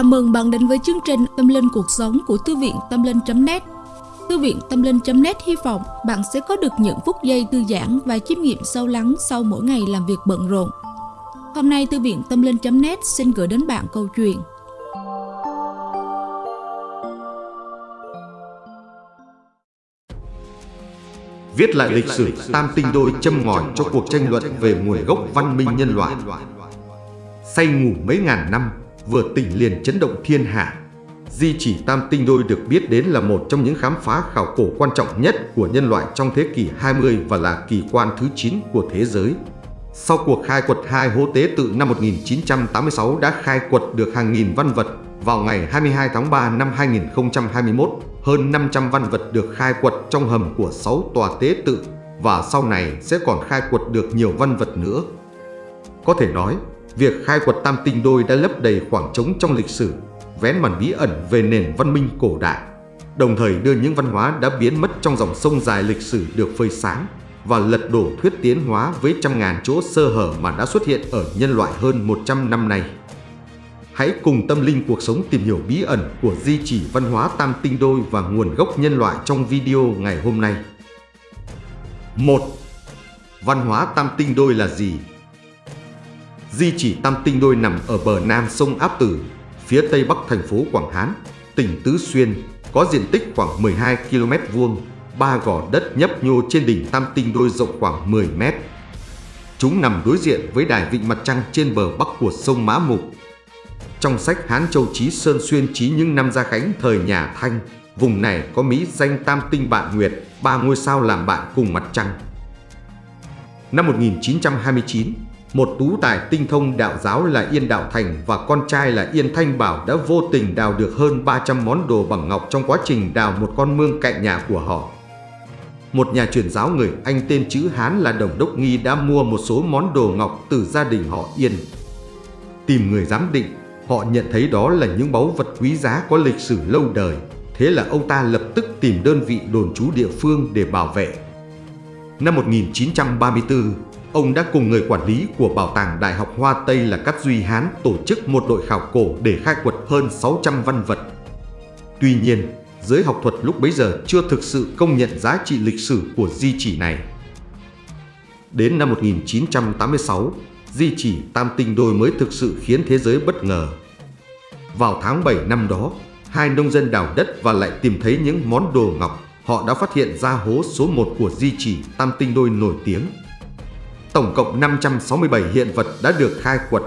Chào mừng bạn đến với chương trình Tâm Linh Cuộc Sống của Thư viện Tâm Linh.net Thư viện Tâm Linh.net hy vọng bạn sẽ có được những phút giây thư giãn và chiêm nghiệm sâu lắng sau mỗi ngày làm việc bận rộn. Hôm nay, Thư viện Tâm Linh.net xin gửi đến bạn câu chuyện. Viết lại lịch sử tam tinh đôi châm ngòi cho cuộc tranh luận về nguồn gốc văn minh nhân loại. Say ngủ mấy ngàn năm vừa tỉnh liền chấn động thiên hạ. Di chỉ tam tinh đôi được biết đến là một trong những khám phá khảo cổ quan trọng nhất của nhân loại trong thế kỷ 20 và là kỳ quan thứ 9 của thế giới. Sau cuộc khai quật hai hố tế tự năm 1986 đã khai quật được hàng nghìn văn vật, vào ngày 22 tháng 3 năm 2021, hơn 500 văn vật được khai quật trong hầm của 6 tòa tế tự và sau này sẽ còn khai quật được nhiều văn vật nữa. Có thể nói, Việc khai quật tam tinh đôi đã lấp đầy khoảng trống trong lịch sử, vén màn bí ẩn về nền văn minh cổ đại, đồng thời đưa những văn hóa đã biến mất trong dòng sông dài lịch sử được phơi sáng và lật đổ thuyết tiến hóa với trăm ngàn chỗ sơ hở mà đã xuất hiện ở nhân loại hơn 100 năm nay. Hãy cùng tâm linh cuộc sống tìm hiểu bí ẩn của di chỉ văn hóa tam tinh đôi và nguồn gốc nhân loại trong video ngày hôm nay. 1. Văn hóa tam tinh đôi là gì? Di chỉ Tam Tinh Đôi nằm ở bờ nam sông Áp Tử, phía tây bắc thành phố Quảng Hán, tỉnh Tứ Xuyên, có diện tích khoảng 12 km vuông, ba gò đất nhấp nhô trên đỉnh Tam Tinh Đôi rộng khoảng 10 mét. Chúng nằm đối diện với đài vịnh mặt trăng trên bờ bắc của sông Mã Mục. Trong sách Hán Châu Chí Sơn Xuyên Chí những năm Gia Khánh thời nhà Thanh, vùng này có mỹ danh Tam Tinh Bạn Nguyệt, ba ngôi sao làm bạn cùng mặt trăng. Năm 1929, một tú tài tinh thông đạo giáo là Yên Đạo Thành và con trai là Yên Thanh Bảo đã vô tình đào được hơn 300 món đồ bằng ngọc trong quá trình đào một con mương cạnh nhà của họ. Một nhà truyền giáo người Anh tên chữ Hán là Đồng Đốc Nghi đã mua một số món đồ ngọc từ gia đình họ Yên. Tìm người giám định, họ nhận thấy đó là những báu vật quý giá có lịch sử lâu đời. Thế là ông ta lập tức tìm đơn vị đồn trú địa phương để bảo vệ. Năm 1934, Ông đã cùng người quản lý của Bảo tàng Đại học Hoa Tây là Cát Duy Hán tổ chức một đội khảo cổ để khai quật hơn 600 văn vật. Tuy nhiên, giới học thuật lúc bấy giờ chưa thực sự công nhận giá trị lịch sử của di chỉ này. Đến năm 1986, di chỉ Tam Tinh Đôi mới thực sự khiến thế giới bất ngờ. Vào tháng 7 năm đó, hai nông dân đào đất và lại tìm thấy những món đồ ngọc. Họ đã phát hiện ra hố số 1 của di chỉ Tam Tinh Đôi nổi tiếng tổng cộng 567 hiện vật đã được khai quật.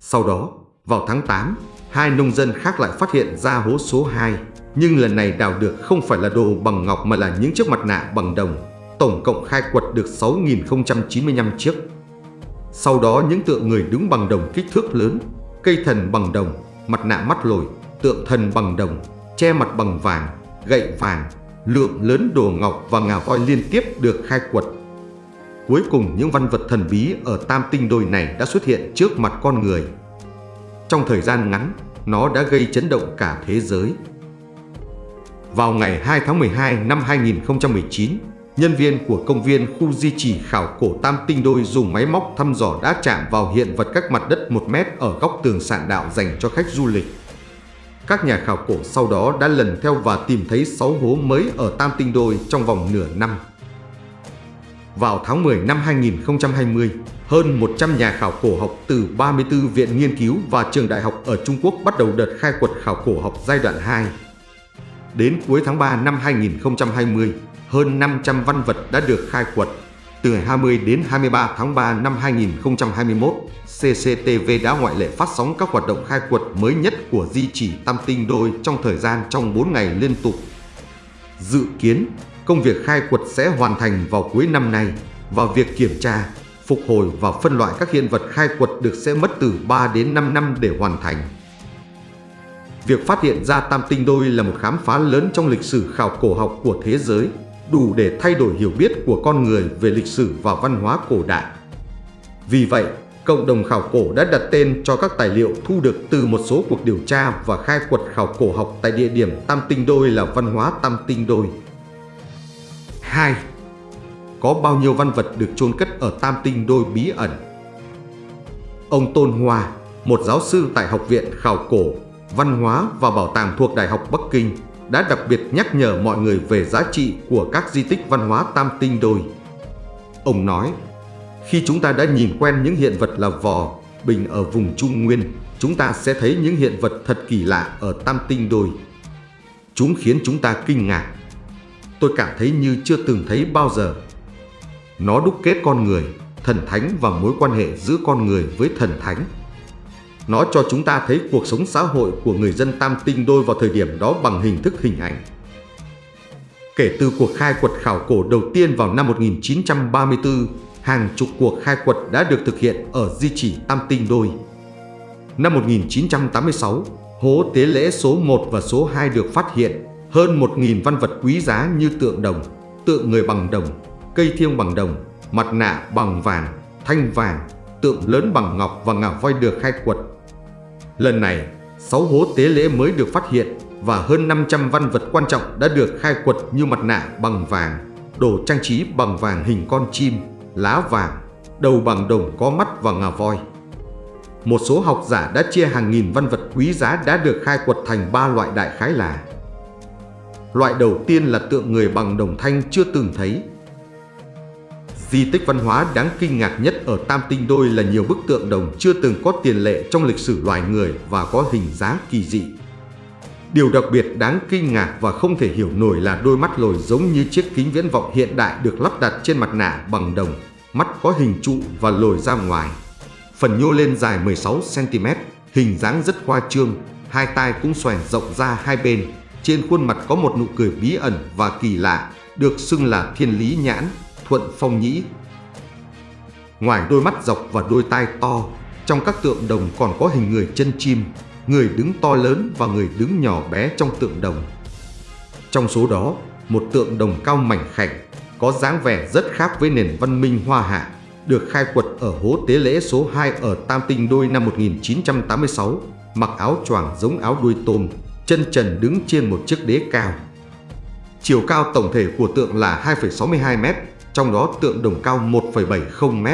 Sau đó, vào tháng 8, hai nông dân khác lại phát hiện ra hố số 2, nhưng lần này đào được không phải là đồ bằng ngọc mà là những chiếc mặt nạ bằng đồng. Tổng cộng khai quật được 6.095 chiếc. Sau đó những tượng người đứng bằng đồng kích thước lớn, cây thần bằng đồng, mặt nạ mắt lồi, tượng thần bằng đồng, che mặt bằng vàng, gậy vàng, lượng lớn đồ ngọc và ngà voi liên tiếp được khai quật Cuối cùng những văn vật thần bí ở tam tinh đôi này đã xuất hiện trước mặt con người. Trong thời gian ngắn, nó đã gây chấn động cả thế giới. Vào ngày 2 tháng 12 năm 2019, nhân viên của công viên khu di chỉ khảo cổ Tam Tinh Đôi dùng máy móc thăm dò đã chạm vào hiện vật các mặt đất 1 mét ở góc tường sạn đạo dành cho khách du lịch. Các nhà khảo cổ sau đó đã lần theo và tìm thấy 6 hố mới ở Tam Tinh Đôi trong vòng nửa năm. Vào tháng 10 năm 2020, hơn 100 nhà khảo cổ học từ 34 viện nghiên cứu và trường đại học ở Trung Quốc bắt đầu đợt khai quật khảo cổ học giai đoạn 2. Đến cuối tháng 3 năm 2020, hơn 500 văn vật đã được khai quật. Từ 20 đến 23 tháng 3 năm 2021, CCTV đã ngoại lệ phát sóng các hoạt động khai quật mới nhất của di chỉ Tam Tinh Đôi trong thời gian trong 4 ngày liên tục. Dự kiến, Công việc khai quật sẽ hoàn thành vào cuối năm nay và việc kiểm tra, phục hồi và phân loại các hiện vật khai quật được sẽ mất từ 3 đến 5 năm để hoàn thành. Việc phát hiện ra tam tinh đôi là một khám phá lớn trong lịch sử khảo cổ học của thế giới, đủ để thay đổi hiểu biết của con người về lịch sử và văn hóa cổ đại. Vì vậy, cộng đồng khảo cổ đã đặt tên cho các tài liệu thu được từ một số cuộc điều tra và khai quật khảo cổ học tại địa điểm Tam Tinh Đôi là văn hóa Tam Tinh Đôi. 2. Có bao nhiêu văn vật được chôn cất ở Tam Tinh Đôi bí ẩn? Ông Tôn Hoa, một giáo sư tại Học viện Khảo Cổ, Văn hóa và Bảo tàng thuộc Đại học Bắc Kinh đã đặc biệt nhắc nhở mọi người về giá trị của các di tích văn hóa tam tinh đôi. Ông nói, khi chúng ta đã nhìn quen những hiện vật là vò, bình ở vùng Trung Nguyên, chúng ta sẽ thấy những hiện vật thật kỳ lạ ở tam tinh đôi. Chúng khiến chúng ta kinh ngạc. Tôi cảm thấy như chưa từng thấy bao giờ. Nó đúc kết con người, thần thánh và mối quan hệ giữa con người với thần thánh. Nó cho chúng ta thấy cuộc sống xã hội của người dân Tam Tinh Đôi vào thời điểm đó bằng hình thức hình ảnh. Kể từ cuộc khai quật khảo cổ đầu tiên vào năm 1934, hàng chục cuộc khai quật đã được thực hiện ở di chỉ Tam Tinh Đôi. Năm 1986, hố tế lễ số 1 và số 2 được phát hiện, hơn 1.000 văn vật quý giá như tượng đồng, tượng người bằng đồng, cây thiêng bằng đồng, mặt nạ bằng vàng, thanh vàng, tượng lớn bằng ngọc và ngà voi được khai quật. Lần này, 6 hố tế lễ mới được phát hiện và hơn 500 văn vật quan trọng đã được khai quật như mặt nạ bằng vàng, đồ trang trí bằng vàng hình con chim, lá vàng, đầu bằng đồng có mắt và ngà voi. Một số học giả đã chia hàng nghìn văn vật quý giá đã được khai quật thành ba loại đại khái là Loại đầu tiên là tượng người bằng đồng thanh chưa từng thấy Di tích văn hóa đáng kinh ngạc nhất ở Tam Tinh Đôi là nhiều bức tượng đồng chưa từng có tiền lệ trong lịch sử loài người và có hình dáng kỳ dị. Điều đặc biệt đáng kinh ngạc và không thể hiểu nổi là đôi mắt lồi giống như chiếc kính viễn vọng hiện đại được lắp đặt trên mặt nạ bằng đồng, mắt có hình trụ và lồi ra ngoài. Phần nhô lên dài 16cm, hình dáng rất khoa trương, hai tai cũng xoèn rộng ra hai bên. Trên khuôn mặt có một nụ cười bí ẩn và kỳ lạ, được xưng là thiên lý nhãn, thuận phong nhĩ. Ngoài đôi mắt dọc và đôi tai to, trong các tượng đồng còn có hình người chân chim, người đứng to lớn và người đứng nhỏ bé trong tượng đồng. Trong số đó, một tượng đồng cao mảnh khảnh, có dáng vẻ rất khác với nền văn minh hoa hạ, được khai quật ở hố tế lễ số 2 ở Tam Tinh Đôi năm 1986, mặc áo choàng giống áo đuôi tôm, chân trần đứng trên một chiếc đế cao. Chiều cao tổng thể của tượng là 2,62 m, trong đó tượng đồng cao 1,70 m.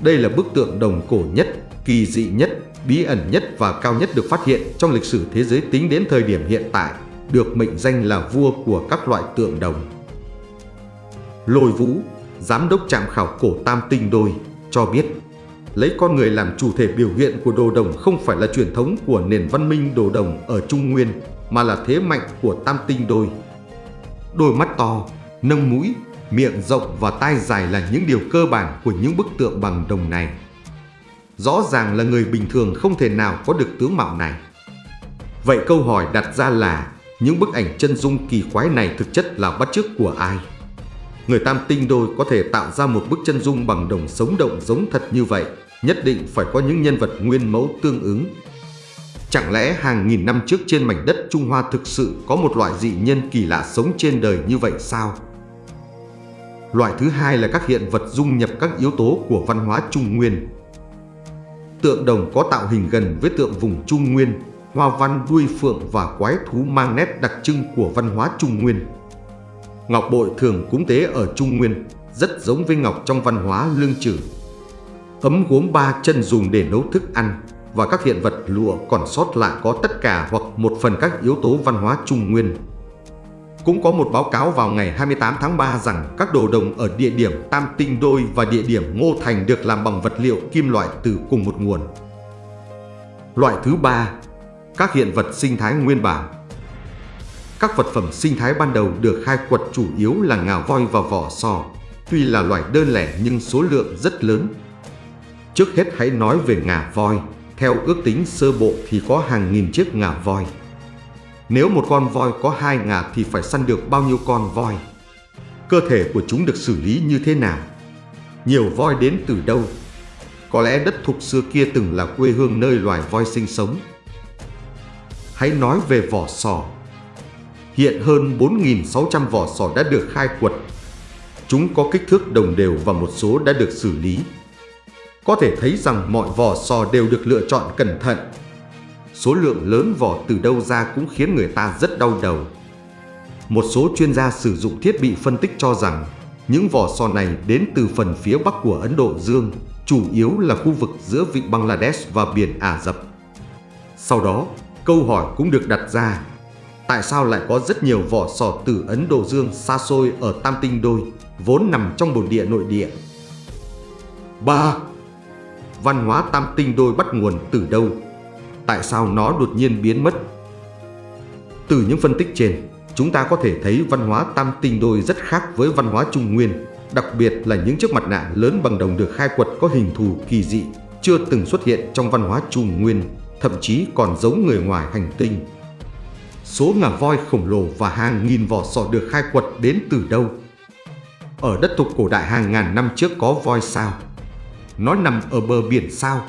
Đây là bức tượng đồng cổ nhất, kỳ dị nhất, bí ẩn nhất và cao nhất được phát hiện trong lịch sử thế giới tính đến thời điểm hiện tại, được mệnh danh là vua của các loại tượng đồng. Lôi Vũ, giám đốc trạm khảo cổ Tam Tinh Đôi, cho biết lấy con người làm chủ thể biểu hiện của đồ đồng không phải là truyền thống của nền văn minh đồ đồng ở Trung Nguyên, mà là thế mạnh của Tam Tinh Đôi. Đôi mắt to, nâng mũi, miệng rộng và tai dài là những điều cơ bản của những bức tượng bằng đồng này. Rõ ràng là người bình thường không thể nào có được tướng mạo này. Vậy câu hỏi đặt ra là những bức ảnh chân dung kỳ quái này thực chất là bắt chước của ai? Người tam tinh đôi có thể tạo ra một bức chân dung bằng đồng sống động giống thật như vậy, nhất định phải có những nhân vật nguyên mẫu tương ứng. Chẳng lẽ hàng nghìn năm trước trên mảnh đất Trung Hoa thực sự có một loại dị nhân kỳ lạ sống trên đời như vậy sao? Loại thứ hai là các hiện vật dung nhập các yếu tố của văn hóa Trung Nguyên. Tượng đồng có tạo hình gần với tượng vùng Trung Nguyên, hoa văn đuôi phượng và quái thú mang nét đặc trưng của văn hóa Trung Nguyên. Ngọc bội thường cúng tế ở Trung Nguyên, rất giống với ngọc trong văn hóa lương trừ. Ấm gốm ba chân dùng để nấu thức ăn và các hiện vật lụa còn sót lại có tất cả hoặc một phần các yếu tố văn hóa Trung Nguyên cũng có một báo cáo vào ngày 28 tháng 3 rằng các đồ đồng ở địa điểm Tam Tinh Đôi và địa điểm Ngô Thành được làm bằng vật liệu kim loại từ cùng một nguồn. Loại thứ ba, các hiện vật sinh thái nguyên bản. Các vật phẩm sinh thái ban đầu được khai quật chủ yếu là ngà voi và vỏ sò, tuy là loài đơn lẻ nhưng số lượng rất lớn. Trước hết hãy nói về ngà voi, theo ước tính sơ bộ thì có hàng nghìn chiếc ngà voi. Nếu một con voi có hai ngà thì phải săn được bao nhiêu con voi? Cơ thể của chúng được xử lý như thế nào? Nhiều voi đến từ đâu? Có lẽ đất thục xưa kia từng là quê hương nơi loài voi sinh sống. Hãy nói về vỏ sò. Hiện hơn 4.600 vỏ sò đã được khai quật. Chúng có kích thước đồng đều và một số đã được xử lý. Có thể thấy rằng mọi vỏ sò đều được lựa chọn cẩn thận số lượng lớn vỏ từ đâu ra cũng khiến người ta rất đau đầu. Một số chuyên gia sử dụng thiết bị phân tích cho rằng những vỏ sò này đến từ phần phía bắc của Ấn Độ Dương, chủ yếu là khu vực giữa vịnh Bangladesh và biển Ả Rập. Sau đó, Câu hỏi cũng được đặt ra, tại sao lại có rất nhiều vỏ sò từ Ấn Độ Dương xa xôi ở Tam Tinh Đôi, vốn nằm trong bồn địa nội địa? 3. Văn hóa Tam Tinh Đôi bắt nguồn từ đâu? Tại sao nó đột nhiên biến mất? Từ những phân tích trên, chúng ta có thể thấy văn hóa Tam Tinh Đôi rất khác với văn hóa Trung Nguyên, đặc biệt là những chiếc mặt nạ lớn bằng đồng được khai quật có hình thù kỳ dị, chưa từng xuất hiện trong văn hóa Trung Nguyên, thậm chí còn giống người ngoài hành tinh. Số ngà voi khổng lồ và hàng nghìn vỏ sò được khai quật đến từ đâu? Ở đất thuộc cổ đại hàng ngàn năm trước có voi sao? Nó nằm ở bờ biển sao?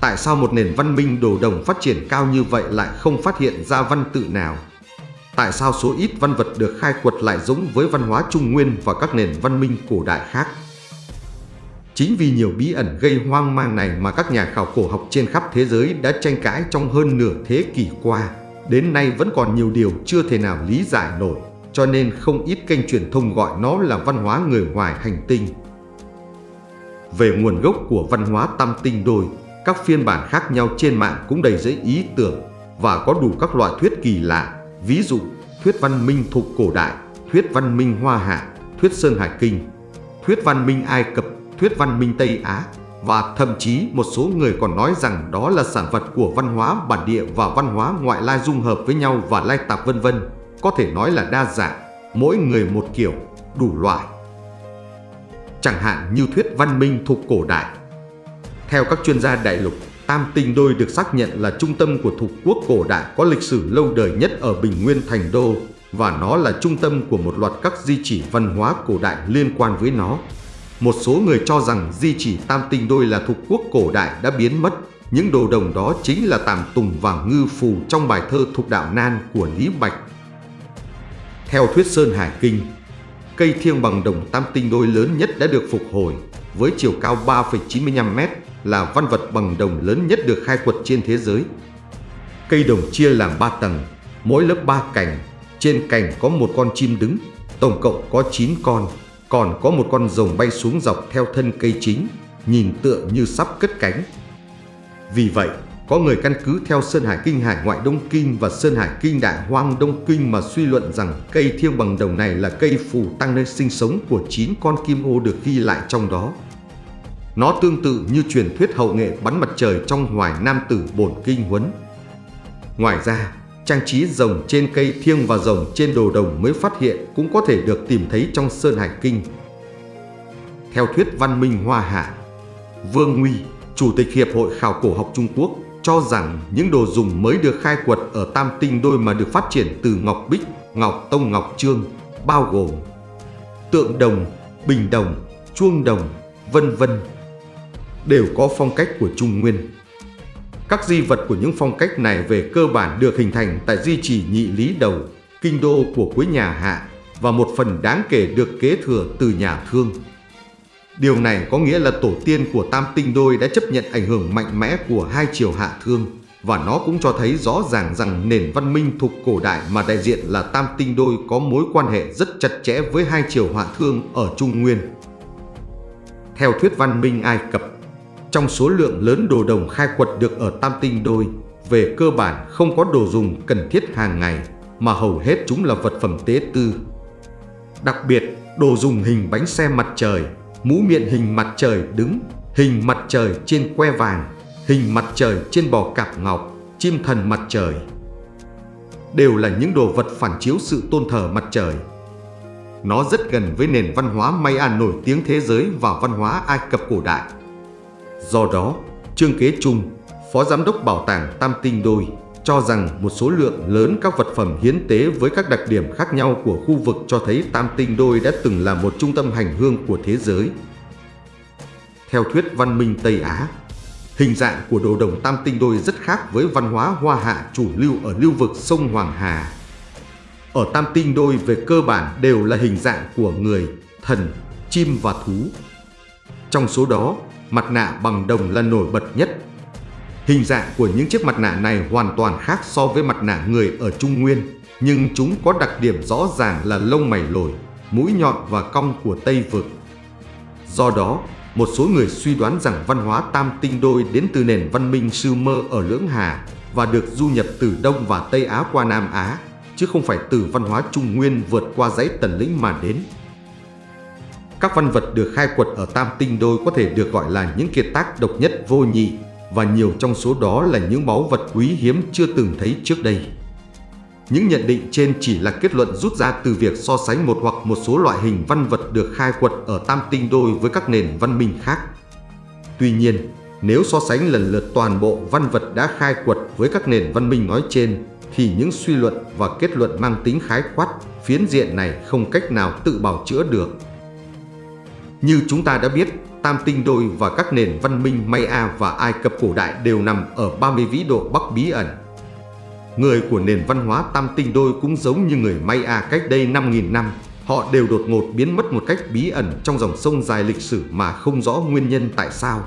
Tại sao một nền văn minh đồ đồng phát triển cao như vậy lại không phát hiện ra văn tự nào? Tại sao số ít văn vật được khai quật lại giống với văn hóa Trung Nguyên và các nền văn minh cổ đại khác? Chính vì nhiều bí ẩn gây hoang mang này mà các nhà khảo cổ học trên khắp thế giới đã tranh cãi trong hơn nửa thế kỷ qua. Đến nay vẫn còn nhiều điều chưa thể nào lý giải nổi, cho nên không ít kênh truyền thông gọi nó là văn hóa người ngoài hành tinh. Về nguồn gốc của văn hóa tam tinh đôi, các phiên bản khác nhau trên mạng cũng đầy dẫy ý tưởng và có đủ các loại thuyết kỳ lạ, ví dụ thuyết văn minh thuộc cổ đại, thuyết văn minh Hoa Hạ, thuyết Sơn Hải Kinh, thuyết văn minh Ai Cập, thuyết văn minh Tây Á và thậm chí một số người còn nói rằng đó là sản vật của văn hóa bản địa và văn hóa ngoại lai dung hợp với nhau và lai tạp vân vân, có thể nói là đa dạng, mỗi người một kiểu, đủ loại. Chẳng hạn như thuyết văn minh thuộc cổ đại. Theo các chuyên gia đại lục, Tam Tinh Đôi được xác nhận là trung tâm của thuộc quốc cổ đại có lịch sử lâu đời nhất ở Bình Nguyên Thành Đô và nó là trung tâm của một loạt các di chỉ văn hóa cổ đại liên quan với nó. Một số người cho rằng di chỉ Tam Tinh Đôi là thuộc quốc cổ đại đã biến mất. Những đồ đồng đó chính là Tàm Tùng và Ngư Phù trong bài thơ Thục Đạo Nan của Lý Bạch. Theo thuyết Sơn Hải Kinh, cây thiêng bằng đồng Tam Tinh Đôi lớn nhất đã được phục hồi với chiều cao 3,95m là văn vật bằng đồng lớn nhất được khai quật trên thế giới. Cây đồng chia làm 3 tầng, mỗi lớp 3 cành, trên cành có một con chim đứng, tổng cộng có 9 con, còn có một con rồng bay xuống dọc theo thân cây chính, nhìn tựa như sắp cất cánh. Vì vậy, có người căn cứ theo Sơn Hải Kinh Hải Ngoại Đông Kinh và Sơn Hải Kinh Đại Hoang Đông Kinh mà suy luận rằng cây thiêng bằng đồng này là cây phù tăng nơi sinh sống của 9 con kim ô được ghi lại trong đó. Nó tương tự như truyền thuyết hậu nghệ bắn mặt trời trong Hoài Nam Tử Bổn Kinh Huấn. Ngoài ra, trang trí rồng trên cây thiêng và rồng trên đồ đồng mới phát hiện cũng có thể được tìm thấy trong Sơn Hải Kinh. Theo thuyết văn minh Hoa Hạ, Vương Nguy, Chủ tịch Hiệp hội Khảo cổ học Trung Quốc, cho rằng những đồ dùng mới được khai quật ở Tam Tinh Đôi mà được phát triển từ Ngọc Bích, Ngọc Tông Ngọc Trương, bao gồm tượng đồng, bình đồng, chuông đồng, vân vân đều có phong cách của Trung Nguyên. Các di vật của những phong cách này về cơ bản được hình thành tại di chỉ nhị lý đầu, kinh đô của cuối nhà Hạ và một phần đáng kể được kế thừa từ nhà Thương. Điều này có nghĩa là tổ tiên của Tam Tinh Đôi đã chấp nhận ảnh hưởng mạnh mẽ của hai triều Hạ Thương và nó cũng cho thấy rõ ràng rằng nền văn minh thuộc cổ đại mà đại diện là Tam Tinh Đôi có mối quan hệ rất chặt chẽ với hai triều Hạ Thương ở Trung Nguyên. Theo thuyết văn minh Ai Cập, trong số lượng lớn đồ đồng khai quật được ở Tam Tinh Đôi, về cơ bản không có đồ dùng cần thiết hàng ngày, mà hầu hết chúng là vật phẩm tế tư. Đặc biệt, đồ dùng hình bánh xe mặt trời, mũ miệng hình mặt trời đứng, hình mặt trời trên que vàng, hình mặt trời trên bò cạp ngọc, chim thần mặt trời. Đều là những đồ vật phản chiếu sự tôn thờ mặt trời. Nó rất gần với nền văn hóa Maya nổi tiếng thế giới và văn hóa Ai Cập cổ đại. Do đó, Trương Kế Trung, Phó Giám đốc Bảo tàng Tam Tinh Đôi, cho rằng một số lượng lớn các vật phẩm hiến tế với các đặc điểm khác nhau của khu vực cho thấy Tam Tinh Đôi đã từng là một trung tâm hành hương của thế giới. Theo thuyết văn minh Tây Á, hình dạng của đồ đồng Tam Tinh Đôi rất khác với văn hóa Hoa Hạ chủ lưu ở lưu vực sông Hoàng Hà. Ở Tam Tinh Đôi về cơ bản đều là hình dạng của người, thần, chim và thú. Trong số đó, mặt nạ bằng đồng là nổi bật nhất. Hình dạng của những chiếc mặt nạ này hoàn toàn khác so với mặt nạ người ở Trung Nguyên, nhưng chúng có đặc điểm rõ ràng là lông mày lồi, mũi nhọn và cong của Tây Vực. Do đó, một số người suy đoán rằng văn hóa tam tinh đôi đến từ nền văn minh sư mơ ở Lưỡng Hà, và được du nhập từ Đông và Tây Á qua Nam Á, chứ không phải từ văn hóa Trung Nguyên vượt qua dãy tần lĩnh mà đến. Các văn vật được khai quật ở Tam Tinh Đôi có thể được gọi là những kiệt tác độc nhất vô nhị và nhiều trong số đó là những báu vật quý hiếm chưa từng thấy trước đây. Những nhận định trên chỉ là kết luận rút ra từ việc so sánh một hoặc một số loại hình văn vật được khai quật ở Tam Tinh Đôi với các nền văn minh khác. Tuy nhiên, nếu so sánh lần lượt toàn bộ văn vật đã khai quật với các nền văn minh nói trên, thì những suy luận và kết luận mang tính khái quát, phiến diện này không cách nào tự bào chữa được. Như chúng ta đã biết, Tam Tinh Đôi và các nền văn minh Maya và Ai Cập cổ đại đều nằm ở 30 vĩ độ Bắc bí ẩn. Người của nền văn hóa Tam Tinh Đôi cũng giống như người Maya cách đây 5.000 năm, họ đều đột ngột biến mất một cách bí ẩn trong dòng sông dài lịch sử mà không rõ nguyên nhân tại sao.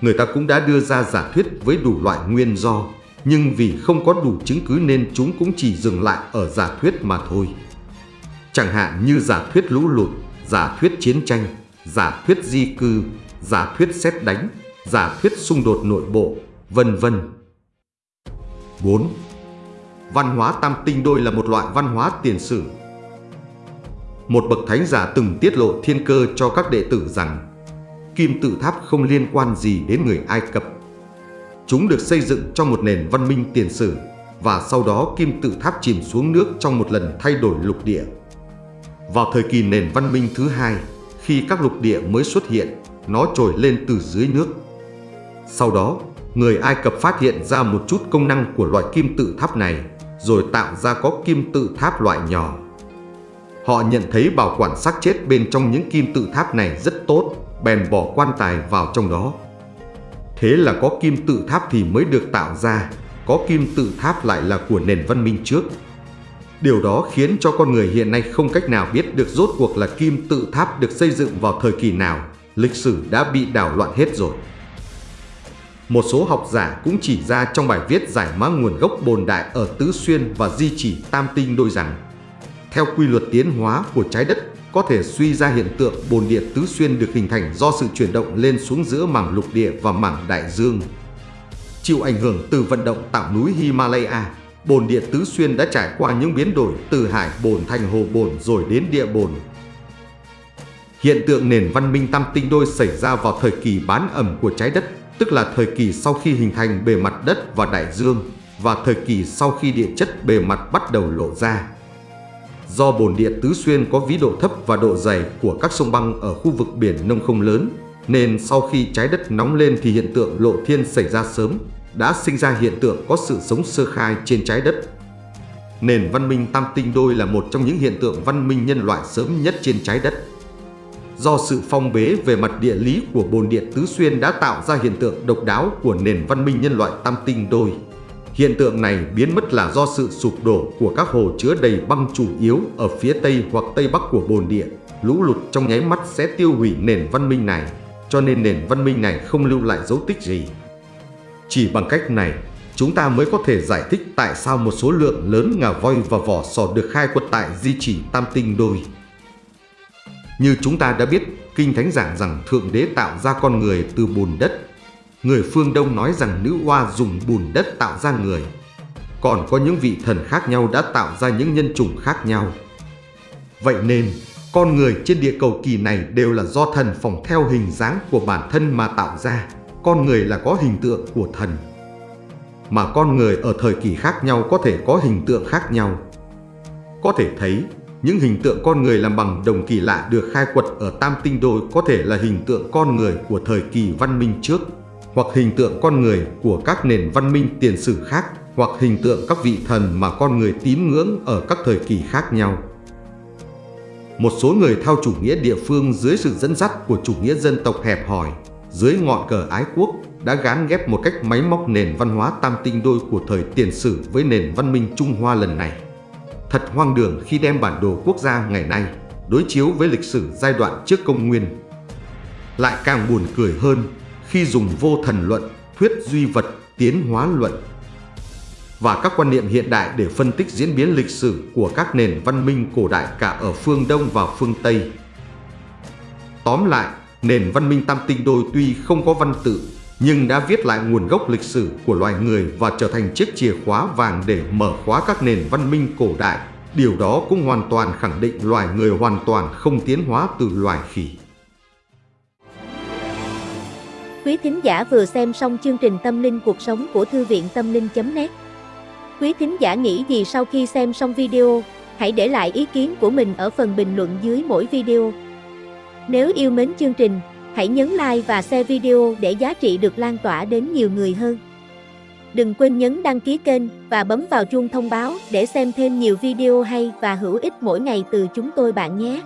Người ta cũng đã đưa ra giả thuyết với đủ loại nguyên do, nhưng vì không có đủ chứng cứ nên chúng cũng chỉ dừng lại ở giả thuyết mà thôi. Chẳng hạn như giả thuyết lũ lụt, giả thuyết chiến tranh, giả thuyết di cư, giả thuyết xét đánh, giả thuyết xung đột nội bộ, vân vân. 4. Văn hóa tam tinh đôi là một loại văn hóa tiền sử. Một bậc thánh giả từng tiết lộ thiên cơ cho các đệ tử rằng kim tự tháp không liên quan gì đến người Ai Cập. Chúng được xây dựng trong một nền văn minh tiền sử và sau đó kim tự tháp chìm xuống nước trong một lần thay đổi lục địa. Vào thời kỳ nền văn minh thứ hai, khi các lục địa mới xuất hiện, nó trồi lên từ dưới nước. Sau đó, người Ai Cập phát hiện ra một chút công năng của loại kim tự tháp này, rồi tạo ra có kim tự tháp loại nhỏ. Họ nhận thấy bảo quản xác chết bên trong những kim tự tháp này rất tốt, bèn bỏ quan tài vào trong đó. Thế là có kim tự tháp thì mới được tạo ra, có kim tự tháp lại là của nền văn minh trước. Điều đó khiến cho con người hiện nay không cách nào biết được rốt cuộc là kim tự tháp được xây dựng vào thời kỳ nào, lịch sử đã bị đảo loạn hết rồi. Một số học giả cũng chỉ ra trong bài viết giải mã nguồn gốc bồn đại ở Tứ Xuyên và di chỉ Tam Tinh đôi rằng theo quy luật tiến hóa của trái đất có thể suy ra hiện tượng bồn địa Tứ Xuyên được hình thành do sự chuyển động lên xuống giữa mảng lục địa và mảng đại dương. Chịu ảnh hưởng từ vận động tạo núi Himalaya, bồn địa Tứ Xuyên đã trải qua những biến đổi từ hải bồn thành hồ bồn rồi đến địa bồn. Hiện tượng nền văn minh tam tinh đôi xảy ra vào thời kỳ bán ẩm của trái đất, tức là thời kỳ sau khi hình thành bề mặt đất và đại dương, và thời kỳ sau khi địa chất bề mặt bắt đầu lộ ra. Do bồn địa Tứ Xuyên có vĩ độ thấp và độ dày của các sông băng ở khu vực biển nông không lớn, nên sau khi trái đất nóng lên thì hiện tượng lộ thiên xảy ra sớm, đã sinh ra hiện tượng có sự sống sơ khai trên trái đất. Nền văn minh tam tinh đôi là một trong những hiện tượng văn minh nhân loại sớm nhất trên trái đất. Do sự phong bế về mặt địa lý của bồn điện Tứ Xuyên đã tạo ra hiện tượng độc đáo của nền văn minh nhân loại tam tinh đôi. Hiện tượng này biến mất là do sự sụp đổ của các hồ chứa đầy băng chủ yếu ở phía tây hoặc tây bắc của bồn địa. Lũ lụt trong nháy mắt sẽ tiêu hủy nền văn minh này, cho nên nền văn minh này không lưu lại dấu tích gì. Chỉ bằng cách này, chúng ta mới có thể giải thích tại sao một số lượng lớn ngà voi và vỏ sò được khai quật tại di chỉ Tam Tinh Đôi. Như chúng ta đã biết, Kinh Thánh giảng rằng Thượng Đế tạo ra con người từ bùn đất. Người phương Đông nói rằng nữ hoa dùng bùn đất tạo ra người. Còn có những vị thần khác nhau đã tạo ra những nhân chủng khác nhau. Vậy nên, con người trên địa cầu kỳ này đều là do thần phỏng theo hình dáng của bản thân mà tạo ra con người là có hình tượng của thần. Mà con người ở thời kỳ khác nhau có thể có hình tượng khác nhau. Có thể thấy, những hình tượng con người làm bằng đồng kỳ lạ được khai quật ở Tam Tinh Đôi có thể là hình tượng con người của thời kỳ văn minh trước, hoặc hình tượng con người của các nền văn minh tiền sử khác, hoặc hình tượng các vị thần mà con người tín ngưỡng ở các thời kỳ khác nhau. Một số người theo chủ nghĩa địa phương dưới sự dẫn dắt của chủ nghĩa dân tộc hẹp hòi dưới ngọn cờ ái quốc đã gán ghép một cách máy móc nền văn hóa tam tinh đôi của thời tiền sử với nền văn minh Trung Hoa lần này. Thật hoang đường khi đem bản đồ quốc gia ngày nay đối chiếu với lịch sử giai đoạn trước công nguyên. Lại càng buồn cười hơn khi dùng vô thần luận, thuyết duy vật, tiến hóa luận và các quan niệm hiện đại để phân tích diễn biến lịch sử của các nền văn minh cổ đại cả ở phương Đông và phương Tây. Tóm lại, Nền văn minh tam tinh đôi tuy không có văn tự, nhưng đã viết lại nguồn gốc lịch sử của loài người và trở thành chiếc chìa khóa vàng để mở khóa các nền văn minh cổ đại. Điều đó cũng hoàn toàn khẳng định loài người hoàn toàn không tiến hóa từ loài khỉ. Quý thính giả vừa xem xong chương trình Tâm linh cuộc sống của Thư viện Tâm linh.net Quý thính giả nghĩ gì sau khi xem xong video, hãy để lại ý kiến của mình ở phần bình luận dưới mỗi video. Nếu yêu mến chương trình, hãy nhấn like và share video để giá trị được lan tỏa đến nhiều người hơn. Đừng quên nhấn đăng ký kênh và bấm vào chuông thông báo để xem thêm nhiều video hay và hữu ích mỗi ngày từ chúng tôi bạn nhé.